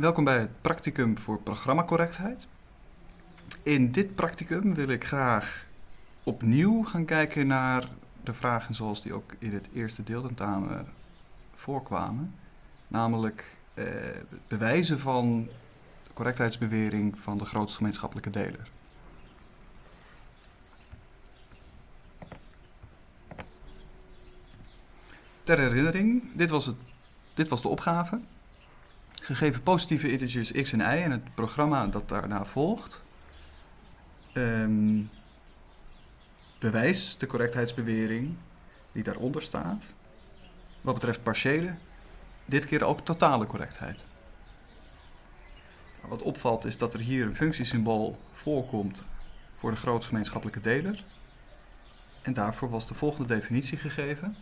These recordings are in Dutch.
Welkom bij het practicum voor programmacorrectheid. In dit practicum wil ik graag opnieuw gaan kijken naar de vragen zoals die ook in het eerste deeltentamen voorkwamen. Namelijk eh, het bewijzen van de correctheidsbewering van de grootste gemeenschappelijke deler. Ter herinnering, dit was, het, dit was de opgave. Gegeven positieve integers x en y en het programma dat daarna volgt, um, bewijs de correctheidsbewering die daaronder staat. Wat betreft partiële, dit keer ook totale correctheid. Wat opvalt is dat er hier een functiesymbool voorkomt voor de grootste gemeenschappelijke deler. En daarvoor was de volgende definitie gegeven.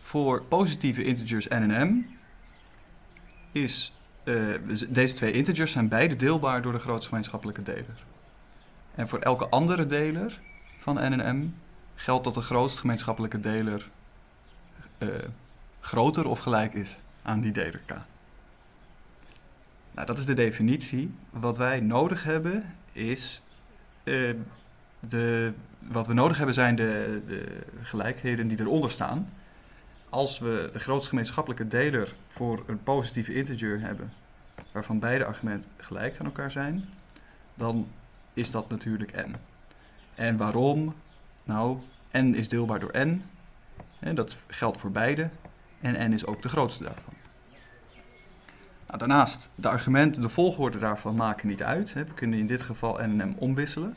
Voor positieve integers n en m is, uh, deze twee integers zijn beide deelbaar door de grootste gemeenschappelijke deler. En voor elke andere deler van n en m geldt dat de grootste gemeenschappelijke deler uh, groter of gelijk is aan die deler k. Nou, dat is de definitie. Wat wij nodig hebben is uh, de, wat we nodig hebben zijn de, de gelijkheden die eronder staan als we de grootste gemeenschappelijke deler voor een positieve integer hebben, waarvan beide argumenten gelijk aan elkaar zijn, dan is dat natuurlijk n. En waarom? Nou, n is deelbaar door n. Dat geldt voor beide. En n is ook de grootste daarvan. Nou, daarnaast, de argumenten, de volgorde daarvan maken niet uit. We kunnen in dit geval n en m omwisselen.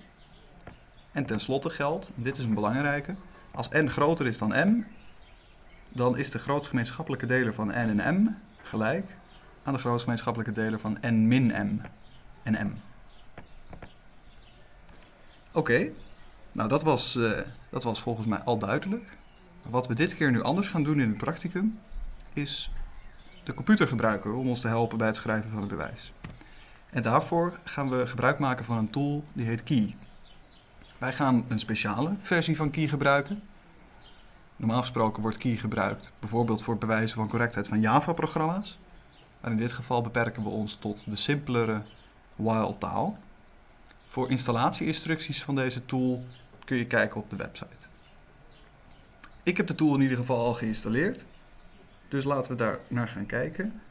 En tenslotte geldt, dit is een belangrijke, als n groter is dan m, dan is de grootste gemeenschappelijke deler van n en m gelijk aan de grootste gemeenschappelijke deler van n min m en m. Oké, nou dat was, uh, dat was volgens mij al duidelijk. Wat we dit keer nu anders gaan doen in het practicum, is de computer gebruiken om ons te helpen bij het schrijven van het bewijs. En daarvoor gaan we gebruik maken van een tool die heet Key. Wij gaan een speciale versie van Key gebruiken. Normaal gesproken wordt key gebruikt bijvoorbeeld voor het bewijzen van correctheid van Java-programma's. Maar in dit geval beperken we ons tot de simpelere while-taal. Voor installatie-instructies van deze tool kun je kijken op de website. Ik heb de tool in ieder geval al geïnstalleerd. Dus laten we daar naar gaan kijken.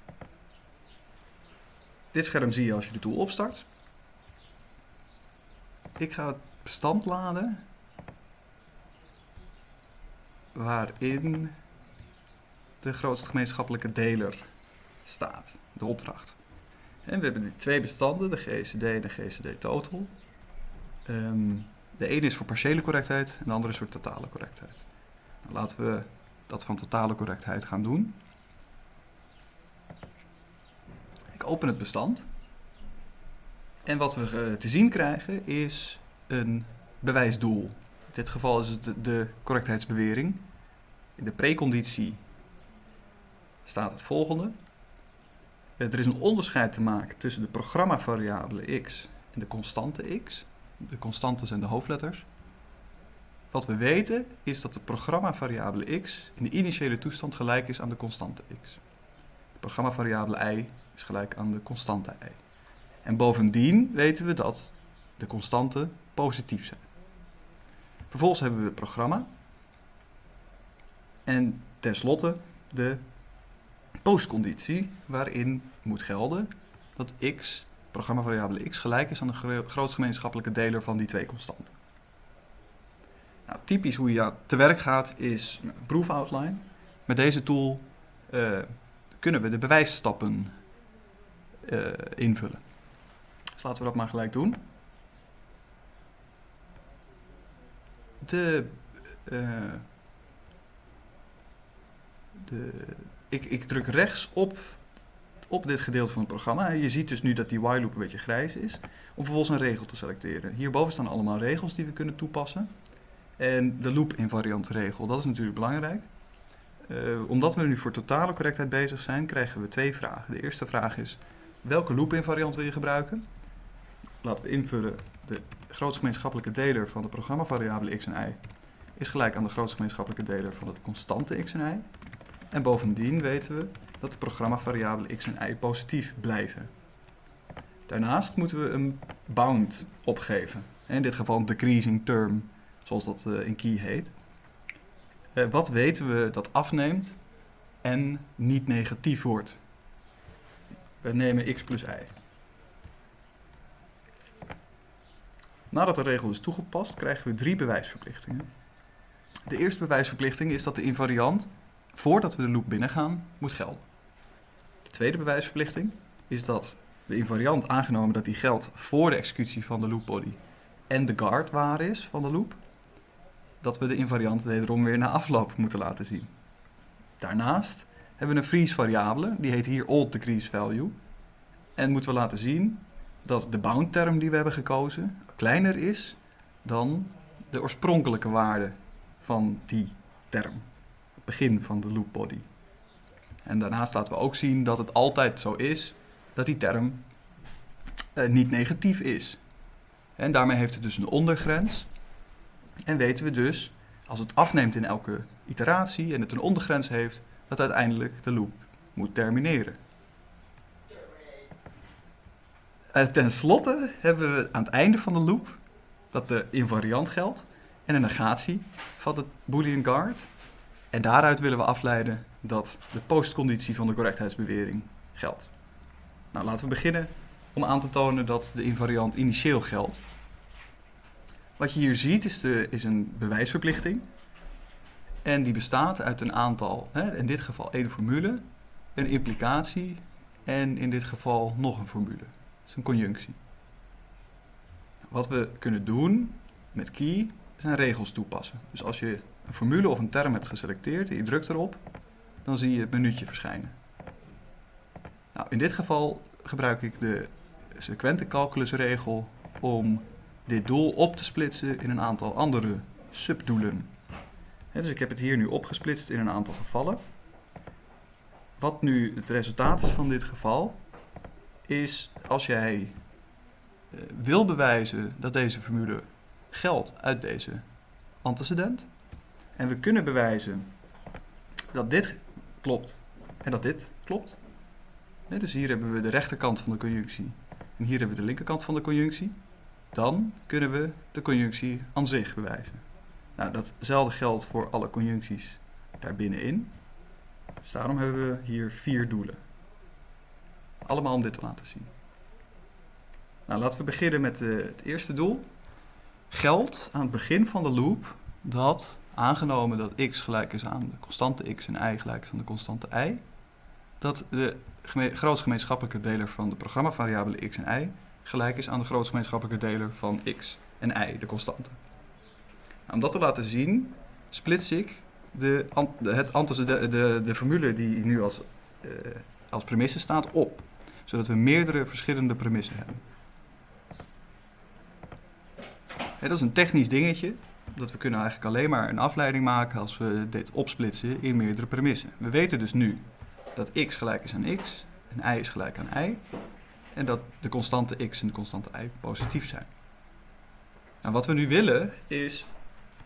Dit scherm zie je als je de tool opstart. Ik ga het bestand laden waarin de grootste gemeenschappelijke deler staat, de opdracht. En we hebben die twee bestanden, de GCD en de GCD total. Um, de ene is voor partiële correctheid en de andere is voor totale correctheid. Nou, laten we dat van totale correctheid gaan doen. Ik open het bestand. En wat we eh, te zien krijgen is een bewijsdoel. In dit geval is het de correctheidsbewering. In de preconditie staat het volgende. Er is een onderscheid te maken tussen de programmavariabele x en de constante x. De constanten zijn de hoofdletters. Wat we weten is dat de programmavariabele x in de initiële toestand gelijk is aan de constante x. De programmavariabele y is gelijk aan de constante y. En bovendien weten we dat de constanten positief zijn. Vervolgens hebben we het programma. En tenslotte de postconditie, waarin moet gelden dat x, programmavariabele x, gelijk is aan de grootste gemeenschappelijke deler van die twee constanten. Nou, typisch hoe je te werk gaat is proof outline. Met deze tool uh, kunnen we de bewijsstappen uh, invullen. Dus laten we dat maar gelijk doen. De, uh, de, ik, ik druk rechts op, op dit gedeelte van het programma. Je ziet dus nu dat die while loop een beetje grijs is. Om vervolgens een regel te selecteren. Hierboven staan allemaal regels die we kunnen toepassen. En de loop invariant regel, dat is natuurlijk belangrijk. Uh, omdat we nu voor totale correctheid bezig zijn, krijgen we twee vragen. De eerste vraag is, welke loop invariant wil je gebruiken? Laten we invullen, de grootste gemeenschappelijke deler van de programmavariabele x en y is gelijk aan de grootste gemeenschappelijke deler van de constante x en y. En bovendien weten we dat de programmavariabelen x en y positief blijven. Daarnaast moeten we een bound opgeven. In dit geval een decreasing term, zoals dat eh, in key heet. Eh, wat weten we dat afneemt en niet negatief wordt? We nemen x plus y. Nadat de regel is toegepast, krijgen we drie bewijsverplichtingen. De eerste bewijsverplichting is dat de invariant, voordat we de loop binnengaan, moet gelden. De tweede bewijsverplichting is dat de invariant, aangenomen dat die geldt voor de executie van de loopbody en de guard waar is van de loop, dat we de invariant wederom weer na afloop moeten laten zien. Daarnaast hebben we een freeze variabele, die heet hier old decrease value. En moeten we laten zien dat de bound term die we hebben gekozen kleiner is dan de oorspronkelijke waarde van die term. Begin van de loop body. En daarnaast laten we ook zien dat het altijd zo is dat die term eh, niet negatief is. En daarmee heeft het dus een ondergrens. En weten we dus, als het afneemt in elke iteratie en het een ondergrens heeft, dat uiteindelijk de loop moet termineren. Uh, ten slotte hebben we aan het einde van de loop dat de invariant geldt en een negatie van het boolean guard. En daaruit willen we afleiden dat de postconditie van de correctheidsbewering geldt. Nou, laten we beginnen om aan te tonen dat de invariant initieel geldt. Wat je hier ziet is, de, is een bewijsverplichting. En die bestaat uit een aantal, hè, in dit geval één formule, een implicatie en in dit geval nog een formule. Dat is een conjunctie. Wat we kunnen doen met key zijn regels toepassen. Dus als je een formule of een term hebt geselecteerd en je drukt erop, dan zie je het menuutje verschijnen. Nou, in dit geval gebruik ik de sequente calculusregel om dit doel op te splitsen in een aantal andere subdoelen. dus ik heb het hier nu opgesplitst in een aantal gevallen. Wat nu het resultaat is van dit geval, is als jij eh, wil bewijzen dat deze formule geldt uit deze antecedent. En we kunnen bewijzen dat dit klopt en dat dit klopt. dus hier hebben we de rechterkant van de conjunctie en hier hebben we de linkerkant van de conjunctie. Dan kunnen we de conjunctie aan zich bewijzen. Nou, datzelfde geldt voor alle conjuncties daarbinnenin. Dus daarom hebben we hier vier doelen. Allemaal om dit te laten zien. Nou, laten we beginnen met uh, het eerste doel. Geldt aan het begin van de loop dat, aangenomen dat x gelijk is aan de constante x en y gelijk is aan de constante y, dat de grootste gemeenschappelijke deler van de programmavariabelen x en y gelijk is aan de grootste gemeenschappelijke deler van x en y, de constante. Nou, om dat te laten zien, splits ik de, het, de, de, de formule die nu als, uh, als premisse staat op, zodat we meerdere verschillende premissen hebben. Dat is een technisch dingetje, dat we kunnen eigenlijk alleen maar een afleiding maken als we dit opsplitsen in meerdere premissen. We weten dus nu dat x gelijk is aan x en y is gelijk aan y en dat de constante x en de constante y positief zijn. Nou, wat we nu willen is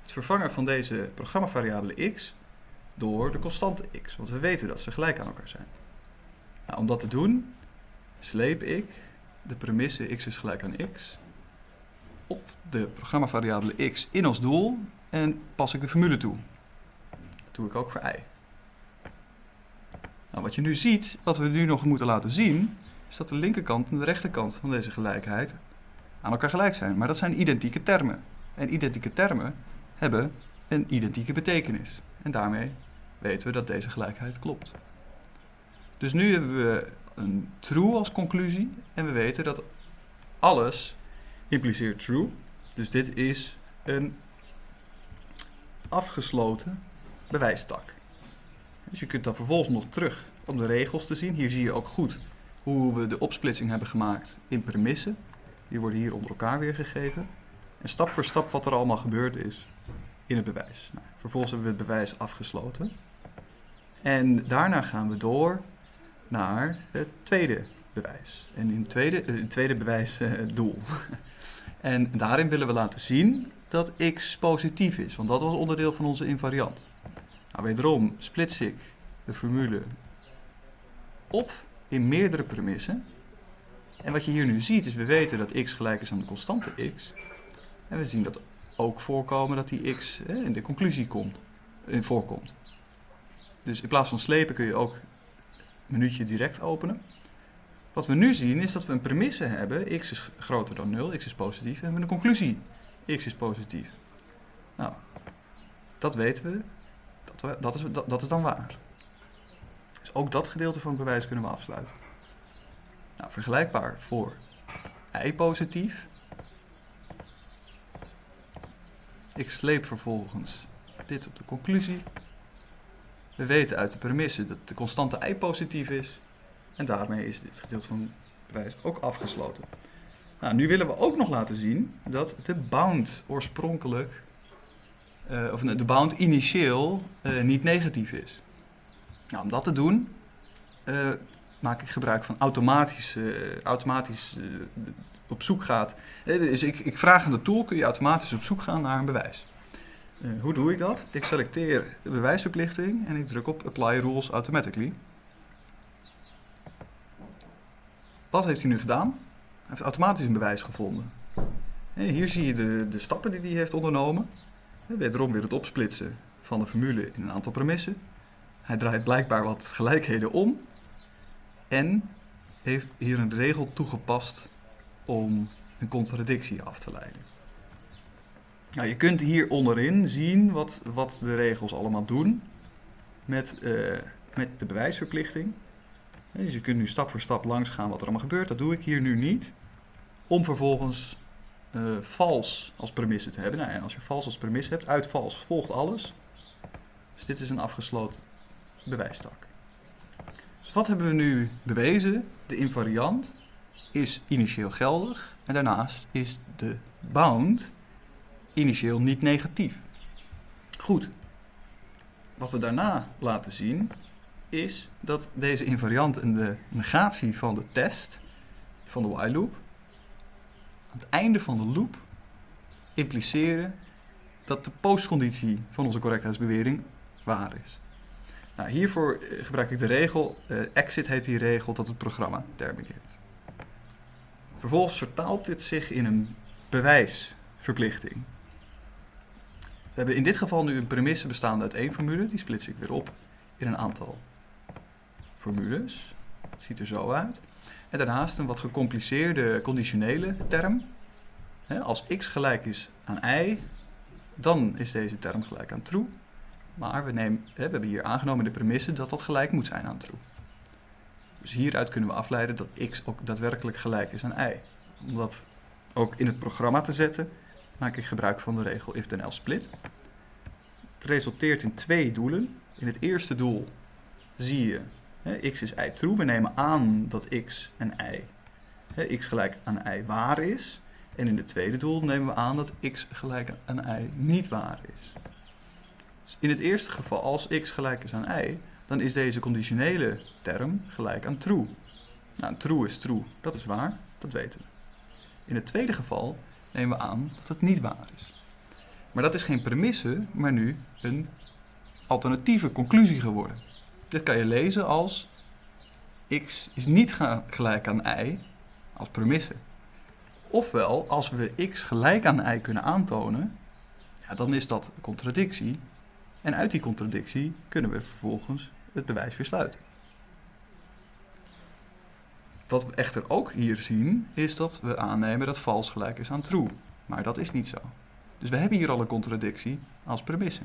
het vervangen van deze programmavariabele x door de constante x, want we weten dat ze gelijk aan elkaar zijn. Nou, om dat te doen sleep ik de premisse x is gelijk aan x de programmavariabele x in als doel en pas ik de formule toe. Dat doe ik ook voor y. Nou, wat je nu ziet, wat we nu nog moeten laten zien, is dat de linkerkant en de rechterkant van deze gelijkheid aan elkaar gelijk zijn. Maar dat zijn identieke termen. En identieke termen hebben een identieke betekenis. En daarmee weten we dat deze gelijkheid klopt. Dus nu hebben we een true als conclusie en we weten dat alles impliceert true. Dus dit is een afgesloten bewijstak. Dus je kunt dan vervolgens nog terug om de regels te zien. Hier zie je ook goed hoe we de opsplitsing hebben gemaakt in premissen. Die worden hier onder elkaar weergegeven. En stap voor stap wat er allemaal gebeurd is in het bewijs. Nou, vervolgens hebben we het bewijs afgesloten. En daarna gaan we door naar het tweede bewijs. En in het tweede, uh, tweede bewijs uh, doel. En daarin willen we laten zien dat x positief is, want dat was onderdeel van onze invariant. Nou, wederom splits ik de formule op in meerdere premissen. En wat je hier nu ziet is, we weten dat x gelijk is aan de constante x. En we zien dat ook voorkomen dat die x in de conclusie komt, in voorkomt. Dus in plaats van slepen kun je ook een minuutje direct openen. Wat we nu zien is dat we een premisse hebben, x is groter dan 0, x is positief, en we hebben een conclusie, x is positief. Nou, dat weten we, dat, dat, is, dat, dat is dan waar. Dus ook dat gedeelte van het bewijs kunnen we afsluiten. Nou, vergelijkbaar voor i positief. Ik sleep vervolgens dit op de conclusie. We weten uit de premisse dat de constante i positief is. En daarmee is dit gedeelte van het bewijs ook afgesloten. Nou, nu willen we ook nog laten zien dat de bound oorspronkelijk, uh, of de bound initieel uh, niet negatief is. Nou, om dat te doen uh, maak ik gebruik van automatisch, automatisch op zoek gaat. Dus ik, ik vraag aan de tool, kun je automatisch op zoek gaan naar een bewijs. hoe doe ik dat? Ik selecteer de bewijsverplichting en ik druk op Apply Rules Automatically. Wat heeft hij nu gedaan? Hij heeft automatisch een bewijs gevonden. Hier zie je de, de stappen die hij heeft ondernomen. Wederom weer het opsplitsen van de formule in een aantal premissen. Hij draait blijkbaar wat gelijkheden om. En heeft hier een regel toegepast om een contradictie af te leiden. Nou, je kunt hier onderin zien wat, wat de regels allemaal doen met, uh, met de bewijsverplichting. Dus je kunt nu stap voor stap langs gaan wat er allemaal gebeurt. Dat doe ik hier nu niet. Om vervolgens uh, vals als premisse te hebben. Nou, en als je vals als premisse hebt, uit vals volgt alles. Dus dit is een afgesloten bewijstak. Dus wat hebben we nu bewezen? De invariant is initieel geldig en daarnaast is de bound initieel niet negatief. Goed. Wat we daarna laten zien is dat deze invariant en de negatie van de test, van de while loop, aan het einde van de loop impliceren dat de postconditie van onze correctheidsbewering waar is. Nou, hiervoor eh, gebruik ik de regel, uh, exit heet die regel, dat het programma termineert. Vervolgens vertaalt dit zich in een bewijsverplichting. We hebben in dit geval nu een premisse bestaande uit één formule, die splits ik weer op in een aantal formules. Ziet er zo uit. En daarnaast een wat gecompliceerde conditionele term. als x gelijk is aan y, dan is deze term gelijk aan true. Maar we, nemen, we hebben hier aangenomen de premisse dat dat gelijk moet zijn aan true. Dus hieruit kunnen we afleiden dat x ook daadwerkelijk gelijk is aan y. Om dat ook in het programma te zetten, maak ik gebruik van de regel if then else split. Het resulteert in twee doelen. In het eerste doel zie je x is y true. We nemen aan dat x en y, x gelijk aan y waar is. En in het tweede doel nemen we aan dat x gelijk aan y niet waar is. Dus in het eerste geval, als x gelijk is aan y, dan is deze conditionele term gelijk aan true. Nou, true is true, dat is waar, dat weten we. In het tweede geval nemen we aan dat het niet waar is. Maar dat is geen premisse, maar nu een alternatieve conclusie geworden. Dit kan je lezen als x is niet gelijk aan y als premisse. Ofwel, als we x gelijk aan y kunnen aantonen, ja, dan is dat contradictie. En uit die contradictie kunnen we vervolgens het bewijs weer sluiten. Wat we echter ook hier zien, is dat we aannemen dat vals gelijk is aan true. Maar dat is niet zo. Dus we hebben hier al een contradictie als premisse.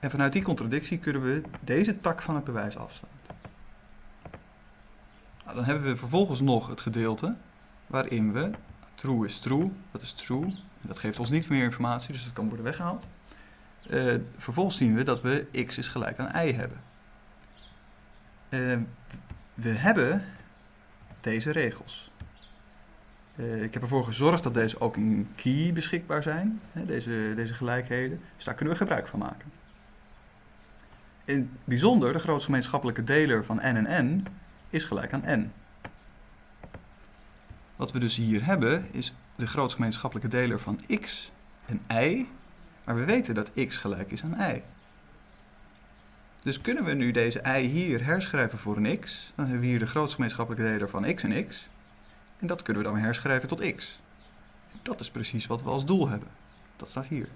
En vanuit die contradictie kunnen we deze tak van het bewijs afsluiten. Nou, dan hebben we vervolgens nog het gedeelte waarin we true is true, dat is true. En dat geeft ons niet meer informatie, dus dat kan worden weggehaald. Uh, vervolgens zien we dat we x is gelijk aan y hebben. Uh, we hebben deze regels. Uh, ik heb ervoor gezorgd dat deze ook in key beschikbaar zijn, hè, deze, deze gelijkheden. Dus daar kunnen we gebruik van maken. In het bijzonder, de grootste gemeenschappelijke deler van n en n is gelijk aan n. Wat we dus hier hebben is de grootste gemeenschappelijke deler van x en y, maar we weten dat x gelijk is aan y. Dus kunnen we nu deze i hier herschrijven voor een x, dan hebben we hier de grootste gemeenschappelijke deler van x en x. En dat kunnen we dan herschrijven tot x. Dat is precies wat we als doel hebben. Dat staat hier.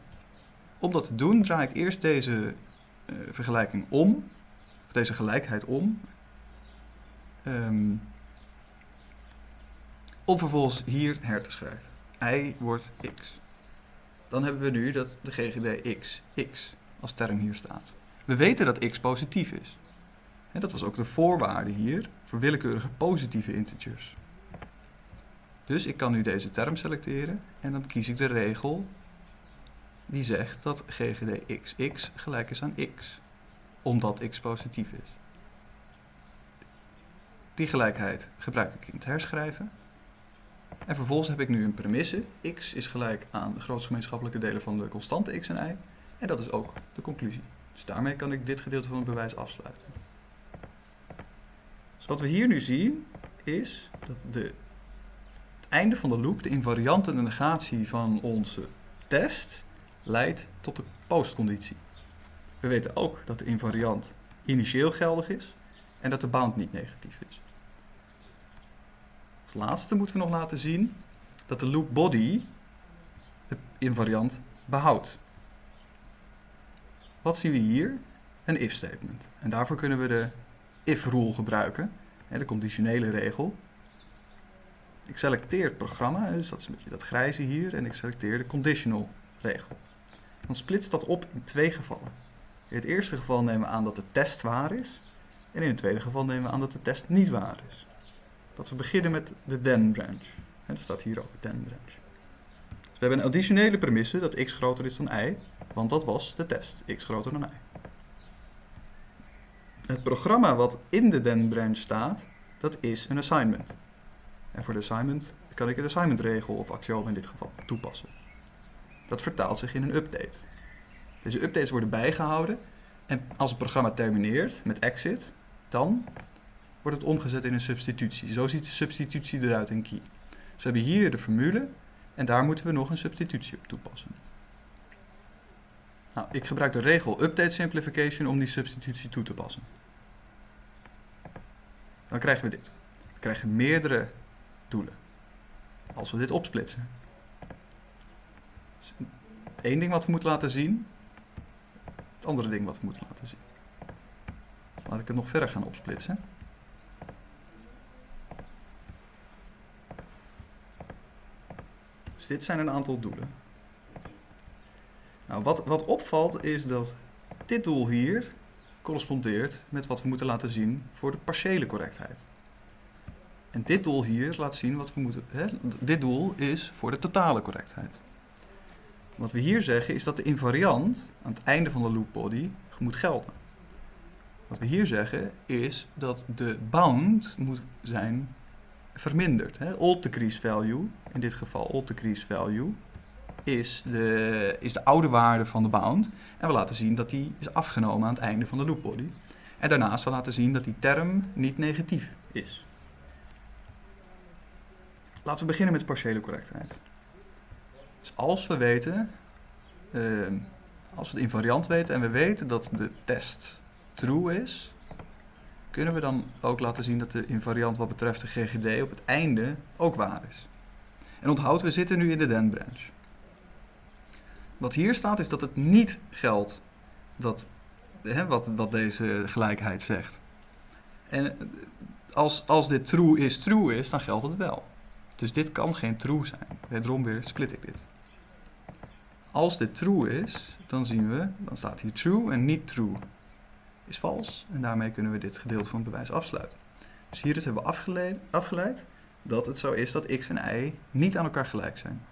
Om dat te doen draai ik eerst deze vergelijking om, deze gelijkheid om. Um, om vervolgens hier her te schrijven. i wordt x. Dan hebben we nu dat de GGD x, x als term hier staat. We weten dat x positief is. Dat was ook de voorwaarde hier voor willekeurige positieve integers. Dus ik kan nu deze term selecteren en dan kies ik de regel die zegt dat GGD xx gelijk is aan x, omdat x positief is. Die gelijkheid gebruik ik in het herschrijven. En vervolgens heb ik nu een premisse. x is gelijk aan de grootste gemeenschappelijke delen van de constante x en y. En dat is ook de conclusie. Dus daarmee kan ik dit gedeelte van het bewijs afsluiten. Dus wat we hier nu zien is dat de, het einde van de loop, de invariante negatie van onze test, leidt tot de postconditie. We weten ook dat de invariant initieel geldig is en dat de bound niet negatief is. Als laatste moeten we nog laten zien dat de loop body de invariant behoudt. Wat zien we hier? Een if statement. En daarvoor kunnen we de if rule gebruiken, de conditionele regel. Ik selecteer het programma, dus dat is een beetje dat grijze hier, en ik selecteer de conditional regel. Dan splitst dat op in twee gevallen. In het eerste geval nemen we aan dat de test waar is, en in het tweede geval nemen we aan dat de test niet waar is. Dat we beginnen met de then branch. En dat staat hier ook, then branch. Dus we hebben een additionele premisse dat x groter is dan y, want dat was de test, x groter dan y. Het programma wat in de then branch staat, dat is een assignment. En voor de assignment kan ik het assignment regel of axiom in dit geval toepassen. Dat vertaalt zich in een update. Deze updates worden bijgehouden en als het programma termineert met exit, dan wordt het omgezet in een substitutie. Zo ziet de substitutie eruit in key. Dus we hebben hier de formule en daar moeten we nog een substitutie op toepassen. Nou, ik gebruik de regel update simplification om die substitutie toe te passen. Dan krijgen we dit. We krijgen meerdere doelen. Als we dit opsplitsen. Eén ding wat we moeten laten zien. Het andere ding wat we moeten laten zien. Laat ik het nog verder gaan opsplitsen. Dus dit zijn een aantal doelen. Nou, wat, wat opvalt is dat dit doel hier correspondeert met wat we moeten laten zien voor de partiële correctheid. En dit doel hier laat zien wat we moeten. Hè, dit doel is voor de totale correctheid. Wat we hier zeggen is dat de invariant aan het einde van de loop body moet gelden. Wat we hier zeggen is dat de bound moet zijn verminderd. Old decrease value, in dit geval old decrease value, is de, is de oude waarde van de bound. En we laten zien dat die is afgenomen aan het einde van de loop body. En daarnaast we laten zien dat die term niet negatief is. Laten we beginnen met partiële correctheid. Dus als we weten, uh, als we de invariant weten en we weten dat de test true is, kunnen we dan ook laten zien dat de invariant wat betreft de GGD op het einde ook waar is. En onthoud, we zitten nu in de then branch. Wat hier staat is dat het niet geldt dat, hè, wat, wat deze gelijkheid zegt. En als, als dit true is true is, dan geldt het wel. Dus dit kan geen true zijn. Wederom weer split ik dit. Als dit true is, dan zien we, dan staat hier true en niet true is vals. En daarmee kunnen we dit gedeelte van het bewijs afsluiten. Dus hieruit hebben we afgeleid, afgeleid dat het zo is dat x en y niet aan elkaar gelijk zijn.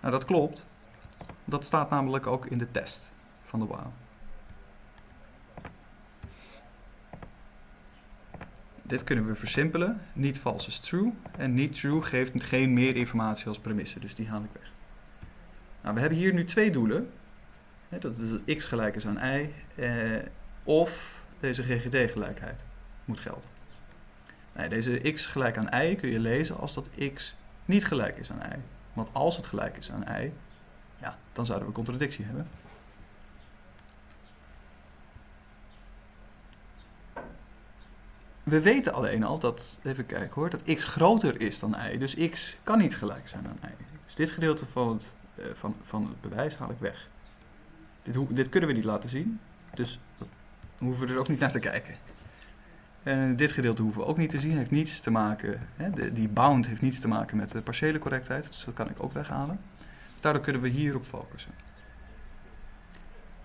Nou, dat klopt. Dat staat namelijk ook in de test van de while. Dit kunnen we versimpelen. Niet vals is true. En niet true geeft geen meer informatie als premisse. Dus die haal ik weg. Nou, we hebben hier nu twee doelen. Dat is dat x gelijk is aan y. Eh, of deze GGD-gelijkheid moet gelden. Nee, deze x gelijk aan y kun je lezen als dat x niet gelijk is aan y. Want als het gelijk is aan y, ja, dan zouden we contradictie hebben. we weten alleen al dat, even kijken hoor, dat x groter is dan y. Dus x kan niet gelijk zijn aan y. Dus dit gedeelte van het, van, van het bewijs haal ik weg. Dit, dit kunnen we niet laten zien, dus dat hoeven we er ook niet naar te kijken. En dit gedeelte hoeven we ook niet te zien, heeft niets te maken, hè, die bound heeft niets te maken met de partiële correctheid, dus dat kan ik ook weghalen. Dus daardoor kunnen we hierop focussen.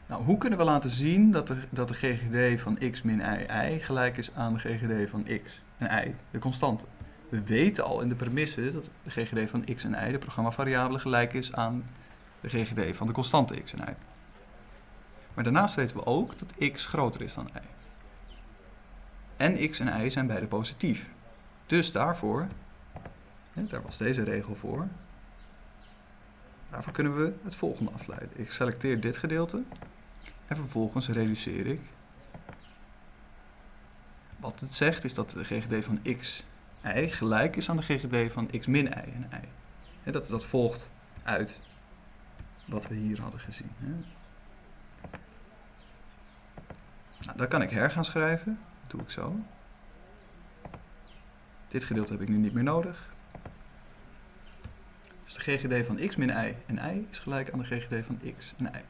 Nou, hoe kunnen we laten zien dat de, dat de GGD van x min i, i gelijk is aan de GGD van x en y, de constante? We weten al in de premisse dat de GGD van x en y, de programmavariabele, gelijk is aan de GGD van de constante x en y. Maar daarnaast weten we ook dat x groter is dan y. En x en y zijn beide positief. Dus daarvoor, daar was deze regel voor, daarvoor kunnen we het volgende afleiden. Ik selecteer dit gedeelte en vervolgens reduceer ik. Wat het zegt is dat de GGD van x, y gelijk is aan de GGD van x min y en y. dat, dat volgt uit wat we hier hadden gezien. Nou, dat kan ik her gaan schrijven. Dat doe ik zo. Dit gedeelte heb ik nu niet meer nodig. Dus de GGD van x min y en y is gelijk aan de GGD van x en y.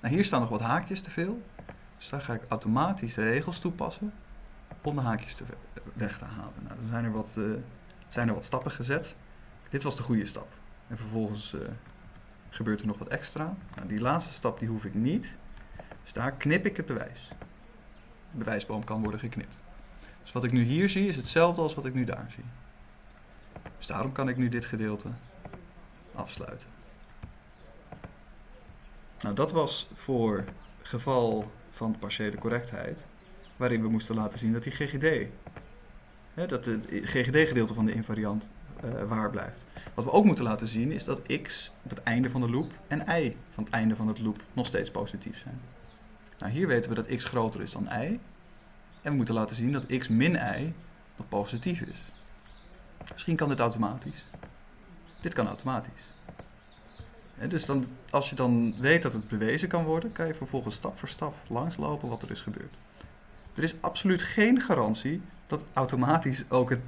Nou, hier staan nog wat haakjes te veel. Dus daar ga ik automatisch de regels toepassen de haakjes te weg te halen. Nou, dan zijn er, wat, uh, zijn er wat stappen gezet. Dit was de goede stap. En vervolgens uh, gebeurt er nog wat extra. Nou, die laatste stap die hoef ik niet. Dus daar knip ik het bewijs. De bewijsboom kan worden geknipt. Dus wat ik nu hier zie is hetzelfde als wat ik nu daar zie. Dus daarom kan ik nu dit gedeelte afsluiten. Nou, dat was voor geval van partiële correctheid, waarin we moesten laten zien dat die GGD, hè, dat het GGD-gedeelte van de invariant uh, waar blijft. Wat we ook moeten laten zien is dat x op het einde van de loop en y van het einde van het loop nog steeds positief zijn. Nou, hier weten we dat x groter is dan y. En we moeten laten zien dat x min y nog positief is. Misschien kan dit automatisch. Dit kan automatisch dus dan, als je dan weet dat het bewezen kan worden, kan je vervolgens stap voor stap langslopen wat er is gebeurd. Er is absoluut geen garantie dat automatisch ook het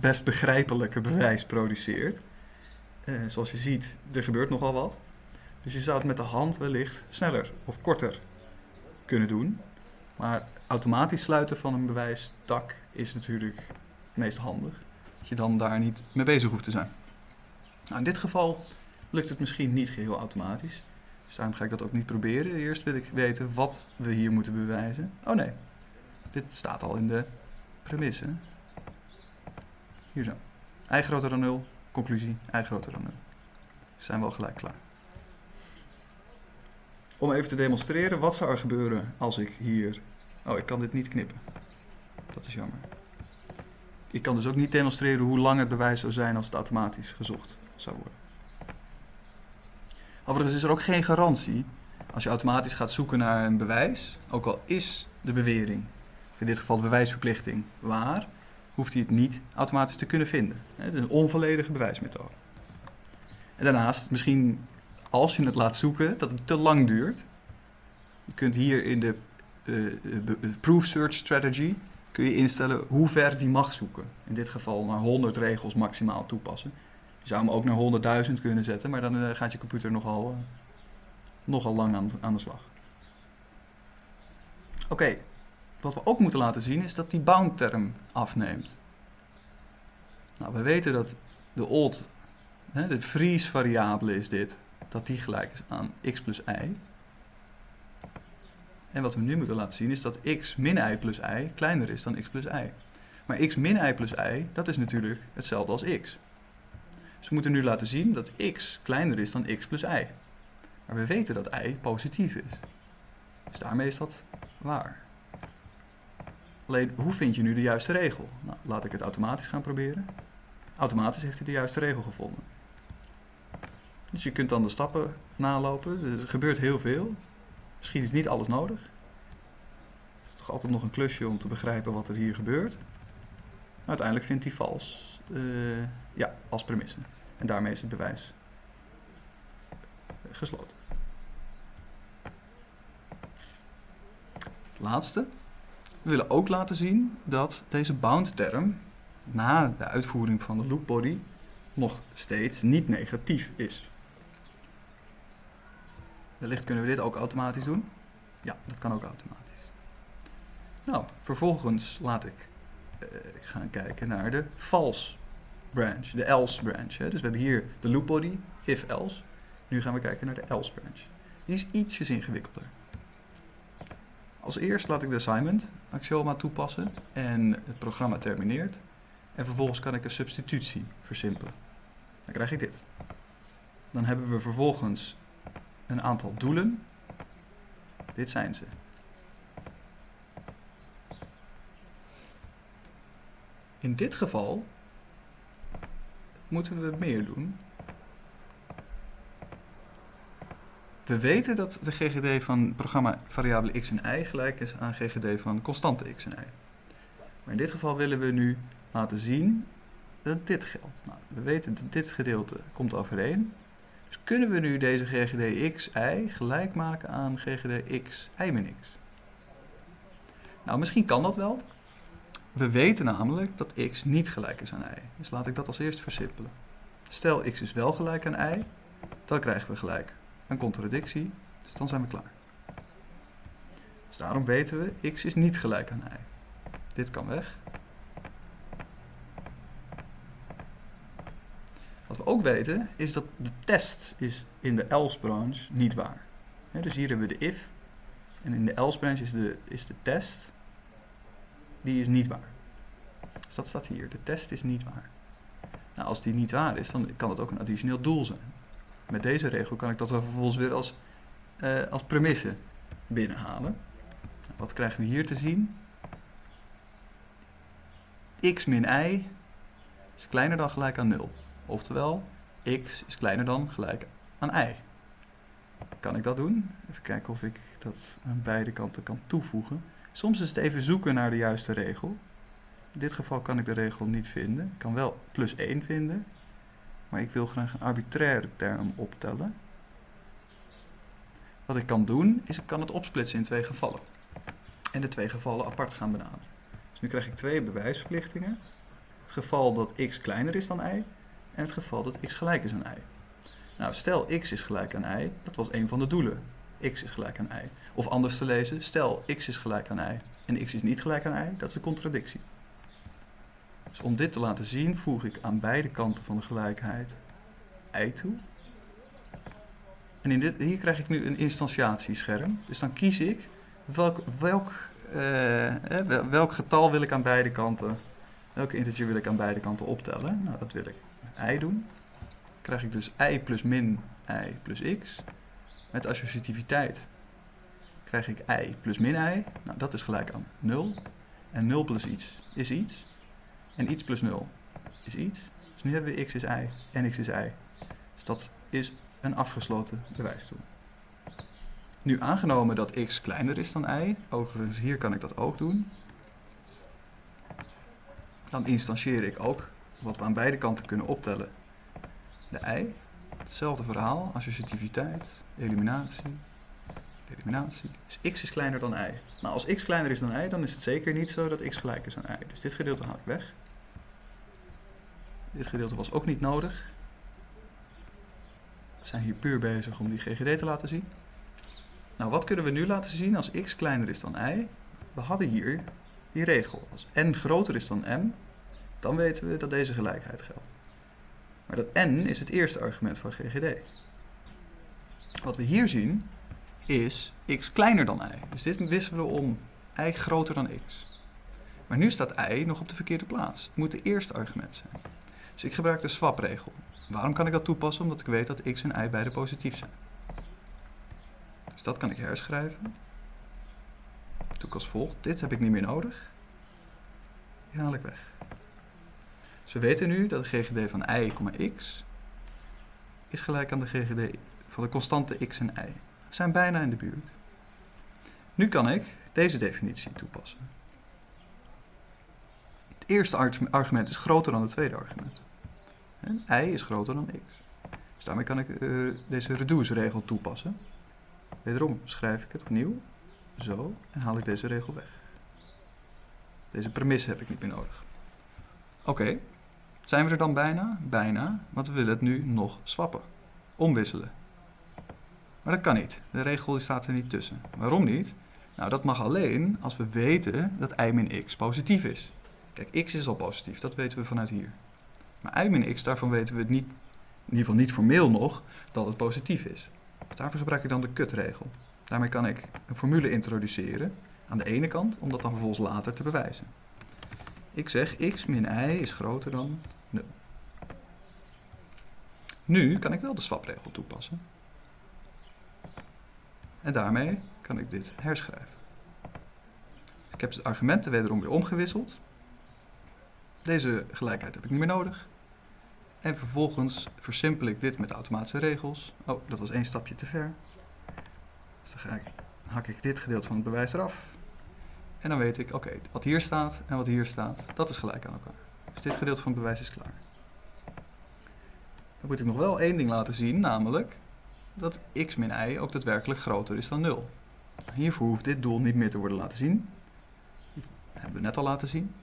best begrijpelijke bewijs produceert. Eh, zoals je ziet, er gebeurt nogal wat. Dus je zou het met de hand wellicht sneller of korter kunnen doen. Maar automatisch sluiten van een bewijstak is natuurlijk het meest handig. Dat je dan daar niet mee bezig hoeft te zijn. Nou, in dit geval lukt het misschien niet geheel automatisch. Dus daarom ga ik dat ook niet proberen. Eerst wil ik weten wat we hier moeten bewijzen. Oh nee, dit staat al in de premisse. Hier zo. I groter dan 0, conclusie, I groter dan 0. Dus zijn we al gelijk klaar. Om even te demonstreren, wat zou er gebeuren als ik hier... Oh, ik kan dit niet knippen. Dat is jammer. Ik kan dus ook niet demonstreren hoe lang het bewijs zou zijn als het automatisch gezocht zou worden. Overigens is er ook geen garantie als je automatisch gaat zoeken naar een bewijs, ook al is de bewering, in dit geval de bewijsverplichting, waar, hoeft hij het niet automatisch te kunnen vinden. Het is een onvolledige bewijsmethode. En daarnaast, misschien als je het laat zoeken, dat het te lang duurt. Je kunt hier in de uh, proof search strategy kun je instellen hoe ver die mag zoeken. In dit geval naar 100 regels maximaal toepassen. Je zou hem ook naar 100.000 kunnen zetten, maar dan uh, gaat je computer nogal, nogal lang aan, aan de slag. Oké, wat we ook moeten laten zien is dat die bound term afneemt. Nou, we weten dat de old, hè, de freeze variabele is dit, dat die gelijk is aan x plus y. En wat we nu moeten laten zien is dat x min y plus y kleiner is dan x plus y. Maar x min y plus y, dat is natuurlijk hetzelfde als x. Dus we moeten nu laten zien dat x kleiner is dan x plus y. Maar we weten dat y positief is. Dus daarmee is dat waar. Alleen, hoe vind je nu de juiste regel? Nou, laat ik het automatisch gaan proberen. Automatisch heeft hij de juiste regel gevonden. Dus je kunt dan de stappen nalopen. Dus er gebeurt heel veel. Misschien is niet alles nodig. Het is toch altijd nog een klusje om te begrijpen wat er hier gebeurt. Uiteindelijk vindt hij vals. Uh, ja, als premisse. En daarmee is het bewijs gesloten. Laatste. We willen ook laten zien dat deze bound term na de uitvoering van de loop body nog steeds niet negatief is. Wellicht kunnen we dit ook automatisch doen. Ja, dat kan ook automatisch. Nou, vervolgens laat ik uh, gaan kijken naar de false branch, de else branch. Hè. Dus we hebben hier de loop body, if else. Nu gaan we kijken naar de else branch. Die is ietsjes ingewikkelder. Als eerst laat ik de assignment axioma toepassen en het programma termineert. En vervolgens kan ik een substitutie versimpelen. Dan krijg ik dit. Dan hebben we vervolgens een aantal doelen. Dit zijn ze. In dit geval moeten we meer doen. We weten dat de GGD van programma variabele x en y gelijk is aan GGD van constante x en y. Maar in dit geval willen we nu laten zien dat dit geldt. Nou, we weten dat dit gedeelte komt overeen. Dus kunnen we nu deze GGD x, y gelijk maken aan GGD x, y min x? Nou, misschien kan dat wel. We weten namelijk dat x niet gelijk is aan y. Dus laat ik dat als eerst versimpelen. Stel x is wel gelijk aan y, dan krijgen we gelijk een contradictie. Dus dan zijn we klaar. Dus daarom weten we, x is niet gelijk aan y. Dit kan weg. Wat we ook weten, is dat de test is in de else branch niet waar. dus hier hebben we de if. En in de else branch is de, is de test, die is niet waar. Dus dat staat hier. De test is niet waar. Nou, als die niet waar is, dan kan het ook een additioneel doel zijn. Met deze regel kan ik dat vervolgens weer als, uh, als premisse binnenhalen. Wat krijgen we hier te zien? x min y is kleiner dan gelijk aan 0. Oftewel, x is kleiner dan gelijk aan y. Kan ik dat doen? Even kijken of ik dat aan beide kanten kan toevoegen. Soms is het even zoeken naar de juiste regel. In dit geval kan ik de regel niet vinden. Ik kan wel plus 1 vinden. Maar ik wil graag een arbitraire term optellen. Wat ik kan doen, is ik kan het opsplitsen in twee gevallen. En de twee gevallen apart gaan benaderen. Dus nu krijg ik twee bewijsverplichtingen. Het geval dat x kleiner is dan y en het geval dat x gelijk is aan y. Nou, stel x is gelijk aan y, dat was een van de doelen. x is gelijk aan y. Of anders te lezen, stel x is gelijk aan y en x is niet gelijk aan y, dat is een contradictie. Dus om dit te laten zien, voeg ik aan beide kanten van de gelijkheid y toe. En in dit, hier krijg ik nu een instantiatiescherm. Dus dan kies ik welk, welk, uh, welk getal wil ik aan beide kanten, welke integer wil ik aan beide kanten optellen. Nou, dat wil ik y doen. Dan krijg ik dus y plus min y plus x. Met associativiteit krijg ik y plus min y. Nou, dat is gelijk aan 0. En 0 plus iets is iets. En iets plus 0 is iets. Dus nu hebben we x is y en x is y. Dus dat is een afgesloten bewijstoel. Nu aangenomen dat x kleiner is dan y, overigens hier kan ik dat ook doen, dan instantieer ik ook wat we aan beide kanten kunnen optellen. De y, hetzelfde verhaal, associativiteit, eliminatie, eliminatie. Dus x is kleiner dan y. Nou, als x kleiner is dan y, dan is het zeker niet zo dat x gelijk is aan y. Dus dit gedeelte haal ik weg. Dit gedeelte was ook niet nodig. We zijn hier puur bezig om die GGD te laten zien. Nou, wat kunnen we nu laten zien als x kleiner is dan y? We hadden hier die regel. Als n groter is dan m, dan weten we dat deze gelijkheid geldt. Maar dat n is het eerste argument van GGD. Wat we hier zien is x kleiner dan y. Dus dit wisselen we om y groter dan x. Maar nu staat y nog op de verkeerde plaats. Het moet de eerste argument zijn. Dus ik gebruik de swap-regel. Waarom kan ik dat toepassen? Omdat ik weet dat x en y beide positief zijn. Dus dat kan ik herschrijven. doe ik als volgt. Dit heb ik niet meer nodig. Die haal ik weg. Dus we weten nu dat de GGD van y, x is gelijk aan de GGD van de constante x en y. We zijn bijna in de buurt. Nu kan ik deze definitie toepassen. Het eerste argument is groter dan het tweede argument. y is groter dan x. Dus daarmee kan ik uh, deze reduce-regel toepassen. Wederom schrijf ik het opnieuw, zo, en haal ik deze regel weg. Deze premisse heb ik niet meer nodig. Oké, zijn we er dan bijna? Bijna, want we willen het nu nog swappen. Omwisselen. Maar dat kan niet. De regel staat er niet tussen. Waarom niet? Nou, dat mag alleen als we weten dat i min x positief is. Kijk, x is al positief, dat weten we vanuit hier. Maar i min x, daarvan weten we het niet, in ieder geval niet formeel nog, dat het positief is. Dus daarvoor gebruik ik dan de kutregel. Daarmee kan ik een formule introduceren aan de ene kant, om dat dan vervolgens later te bewijzen. Ik zeg x min y is groter dan 0. Nu kan ik wel de swapregel toepassen. En daarmee kan ik dit herschrijven. Ik heb de argumenten wederom weer omgewisseld. Deze gelijkheid heb ik niet meer nodig. En vervolgens versimpel ik dit met automatische regels. Oh, dat was één stapje te ver. Dus dan ik, hak ik dit gedeelte van het bewijs eraf. En dan weet ik, oké, wat hier staat en wat hier staat, dat is gelijk aan elkaar. Dus dit gedeelte van het bewijs is klaar. Dan moet ik nog wel één ding laten zien, namelijk dat x min y ook daadwerkelijk groter is dan 0. Hiervoor hoeft dit doel niet meer te worden laten zien. Dat hebben we net al laten zien.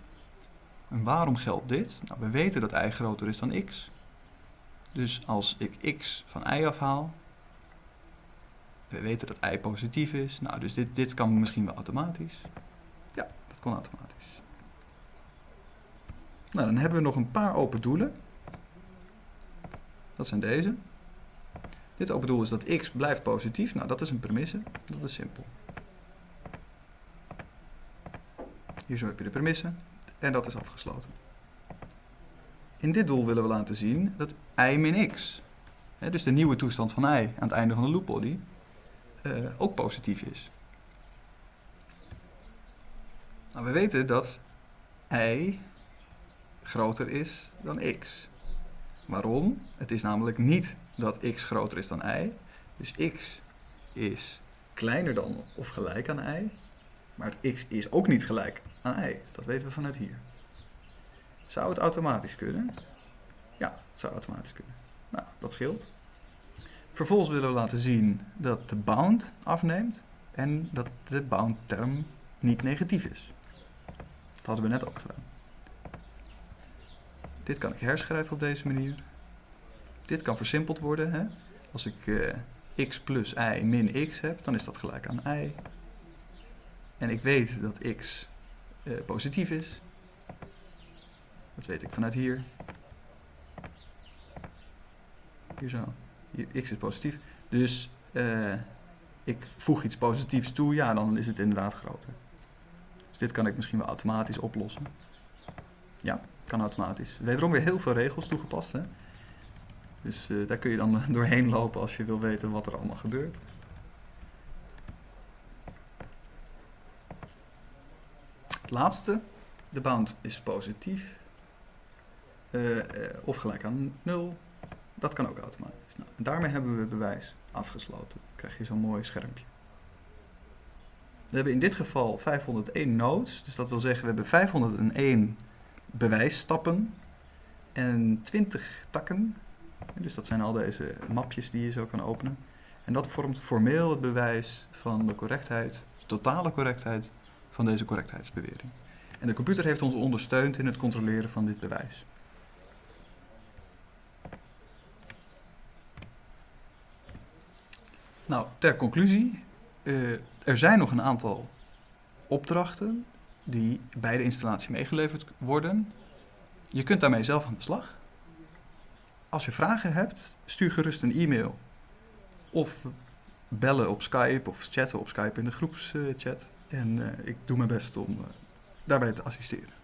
En waarom geldt dit? Nou, we weten dat y groter is dan x. Dus als ik x van y afhaal, we weten dat y positief is. Nou, dus dit, dit kan misschien wel automatisch. Ja, dat kon automatisch. Nou, dan hebben we nog een paar open doelen. Dat zijn deze. Dit open doel is dat x blijft positief. Nou, dat is een premisse. Dat is simpel. Hier zo heb je de premisse. En dat is afgesloten. In dit doel willen we laten zien dat i min x, dus de nieuwe toestand van i aan het einde van de loopbody, uh, ook positief is. Nou, we weten dat y groter is dan x. Waarom? Het is namelijk niet dat x groter is dan y. Dus x is kleiner dan of gelijk aan y. Maar het x is ook niet gelijk aan y. Dat weten we vanuit hier. Zou het automatisch kunnen? Ja, het zou automatisch kunnen. Nou, dat scheelt. Vervolgens willen we laten zien dat de bound afneemt en dat de bound term niet negatief is. Dat hadden we net ook gedaan. Dit kan ik herschrijven op deze manier. Dit kan versimpeld worden. Hè? Als ik uh, x plus y min x heb, dan is dat gelijk aan y. En ik weet dat x uh, positief is. Dat weet ik vanuit hier. Hier zo. Hier, x is positief. Dus uh, ik voeg iets positiefs toe, ja, dan is het inderdaad groter. Dus dit kan ik misschien wel automatisch oplossen. Ja, kan automatisch. Wederom weer heel veel regels toegepast. Hè? Dus uh, daar kun je dan doorheen lopen als je wil weten wat er allemaal gebeurt. Laatste, de bound is positief. Uh, uh, of gelijk aan 0. Dat kan ook automatisch. Nou, daarmee hebben we het bewijs afgesloten. Dan krijg je zo'n mooi schermpje. We hebben in dit geval 501 nodes. Dus dat wil zeggen we hebben 501 bewijsstappen en 20 takken. Dus dat zijn al deze mapjes die je zo kan openen. En dat vormt formeel het bewijs van de correctheid, totale correctheid van deze correctheidsbewering. En de computer heeft ons ondersteund in het controleren van dit bewijs. Nou, ter conclusie, uh, er zijn nog een aantal opdrachten die bij de installatie meegeleverd worden. Je kunt daarmee zelf aan de slag. Als je vragen hebt, stuur gerust een e-mail. Of bellen op Skype of chatten op Skype in de groepschat. En uh, ik doe mijn best om uh, daarbij te assisteren.